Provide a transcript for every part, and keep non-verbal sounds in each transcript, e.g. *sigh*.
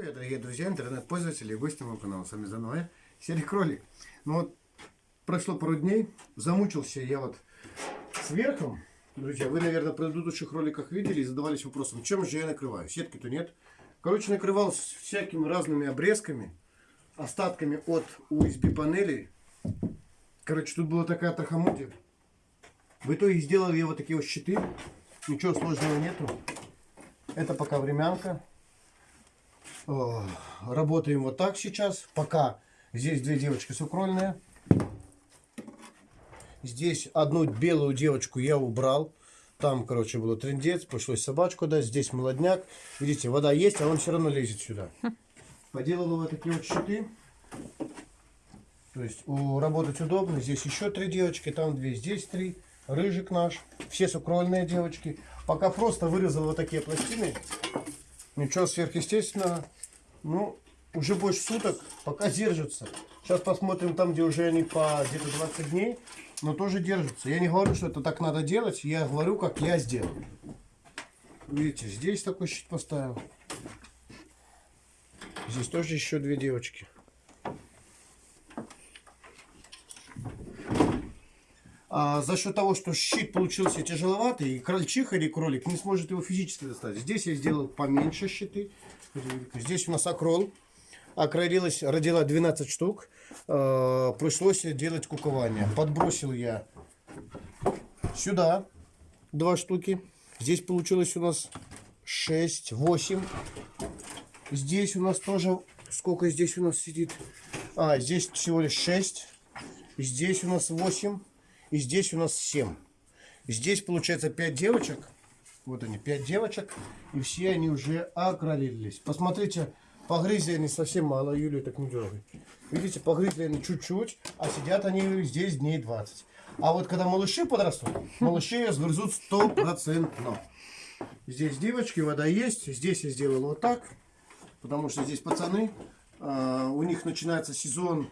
Привет, дорогие друзья, интернет-пользователи и гости моего канала. С вами заново я, Серый Кролик. Ну вот, прошло пару дней, замучился я вот с верхом. Друзья, вы, наверное, в предыдущих роликах видели и задавались вопросом, чем же я накрываю. Сетки-то нет. Короче, накрывал всякими разными обрезками, остатками от USB панелей. Короче, тут была такая трахомутия. В итоге сделал я вот такие вот щиты. Ничего сложного нету. Это пока времянка. О, Работаем вот так сейчас. Пока здесь две девочки сукрольные. Здесь одну белую девочку я убрал. Там, короче, было трендец, пришлось собачку дать. Здесь молодняк. Видите, вода есть, а он все равно лезет сюда. Поделал вот такие вот щиты. То есть у, работать удобно. Здесь еще три девочки, там две, здесь три. Рыжик наш. Все сукрольные девочки. Пока просто вырезал вот такие пластины. Ничего сверхъестественного. Ну, уже больше суток, пока держатся. Сейчас посмотрим там, где уже они по где-то 20 дней, но тоже держатся. Я не говорю, что это так надо делать, я говорю, как я сделал. Видите, здесь такой щит поставил. Здесь тоже еще две девочки. А за счет того, что щит получился тяжеловатый, и крольчиха или кролик не сможет его физически достать. Здесь я сделал поменьше щиты. Здесь у нас акрол. Окролилась, родила 12 штук. Э, пришлось делать кукование. Подбросил я сюда два штуки. Здесь получилось у нас 6, 8. Здесь у нас тоже, сколько здесь у нас сидит? А, здесь всего лишь 6. Здесь у нас 8. И здесь у нас 7. Здесь получается 5 девочек. Вот они, 5 девочек. И все они уже окролились. Посмотрите, погрызли они совсем мало. Юлия так не дергай. Видите, погрызли они чуть-чуть, а сидят они здесь дней 20. А вот когда малыши подрастут, малыши ее сгрызут стопроцентно. Здесь девочки, вода есть. Здесь я сделал вот так. Потому что здесь пацаны. А, у них начинается сезон.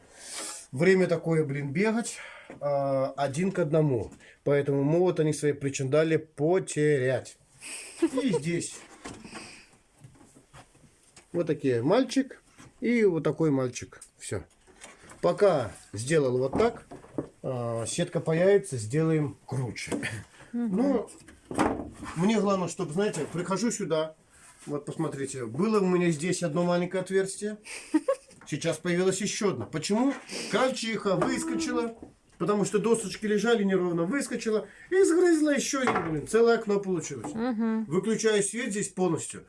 Время такое, блин, бегать. А, один к одному. Поэтому могут они свои причиндали потерять. И здесь вот такие мальчик и вот такой мальчик. Все. Пока сделал вот так, а, сетка появится, сделаем круче. Ну, мне главное, чтобы, знаете, прихожу сюда, вот посмотрите, было у меня здесь одно маленькое отверстие, сейчас появилось еще одно. Почему? Крольчиха выскочила, Потому что досочки лежали неровно, выскочила и сгрызла еще один, блин, целое окно получилось. Угу. Выключаю свет здесь полностью.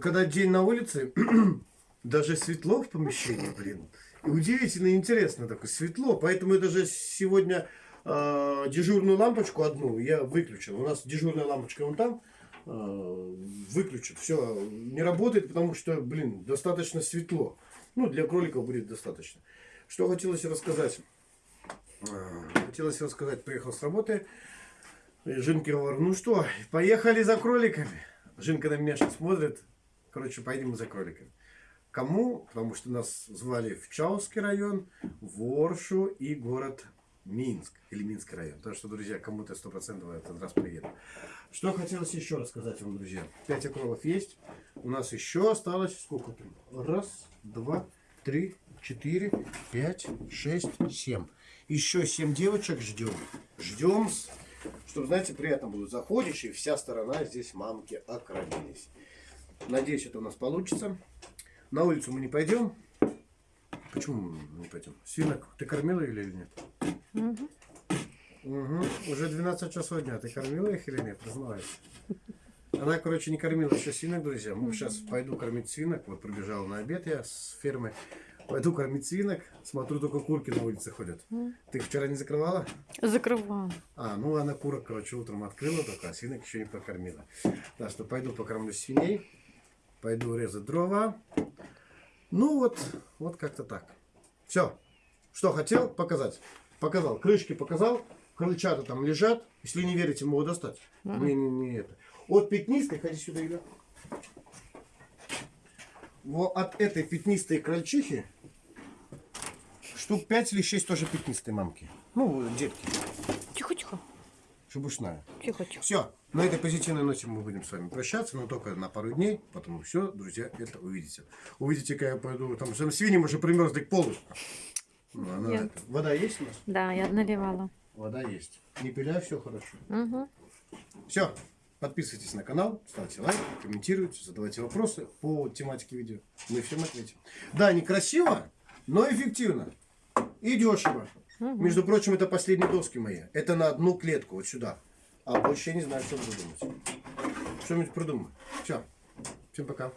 Когда день на улице, *clears throat* даже светло в помещении, блин. Удивительно интересно такое светло. Поэтому я даже сегодня э, дежурную лампочку одну я выключил. У нас дежурная лампочка вон там выключит. Все, не работает, потому что, блин, достаточно светло. Ну, для кроликов будет достаточно. Что хотелось рассказать. А, хотелось рассказать, приехал с работы. Жинке говорю, ну что, поехали за кроликами. Жинка на меня сейчас смотрит. Короче, поедем за кроликами. Кому? Потому что нас звали в Чауский район, в Оршу и город Минск. Или Минский район. Так что, друзья, кому-то сто процентов этот раз приеду. Что хотелось еще рассказать вам, друзья. Пять окролов есть. У нас еще осталось сколько там? Раз, два, три, четыре, пять, шесть, семь. Еще 7 девочек ждем. Ждем, чтобы, знаете, приятно было. Заходишь, и вся сторона здесь мамки окролились. Надеюсь, это у нас получится. На улицу мы не пойдем. Почему мы не пойдем? Свинок ты кормила или нет? Угу. Угу. Уже 12 часов дня. Ты кормила их или нет? Признавайся. Она, короче, не кормила еще свинок, друзья. Мы сейчас пойду кормить свинок. Вот пробежал на обед я с фермы. Пойду кормить свинок. Смотрю, только курки на улице ходят. Ты вчера не закрывала? Закрывала. А, ну она курок, короче, утром открыла только, а свинок еще не покормила. Так что пойду покормлю свиней. Пойду резать дрова. Ну вот, вот как-то так. Все. Что хотел показать? Показал. Крышки показал. Крыльчата там лежат. Если не верите, могу достать. Mm -hmm. Не, не, не это. От пятнистой, ходи сюда, Юля. Вот от этой пятнистой крольчихи штук 5 или 6 тоже пятнистые мамки. Ну, детки. Шебушная. Тихо-тихо. Все, на этой позитивной ноте мы будем с вами прощаться, но только на пару дней, потому все, друзья, это увидите. Увидите, как я пойду, там, там свиньи уже примерзли к полу. Ну, она Я- это- Вода есть у нас? Да, я наливала. Вода есть. Не пиляй, все хорошо. Угу. Все, подписывайтесь на канал, ставьте лайк, комментируйте, задавайте вопросы по тематике видео. Мы всем ответим. Да, некрасиво, но эффективно. И дешево. Между прочим, это последние доски мои. Это на одну клетку, вот сюда. А больше я не знаю, что буду думать. Что-нибудь придумаю. Все. Всем пока.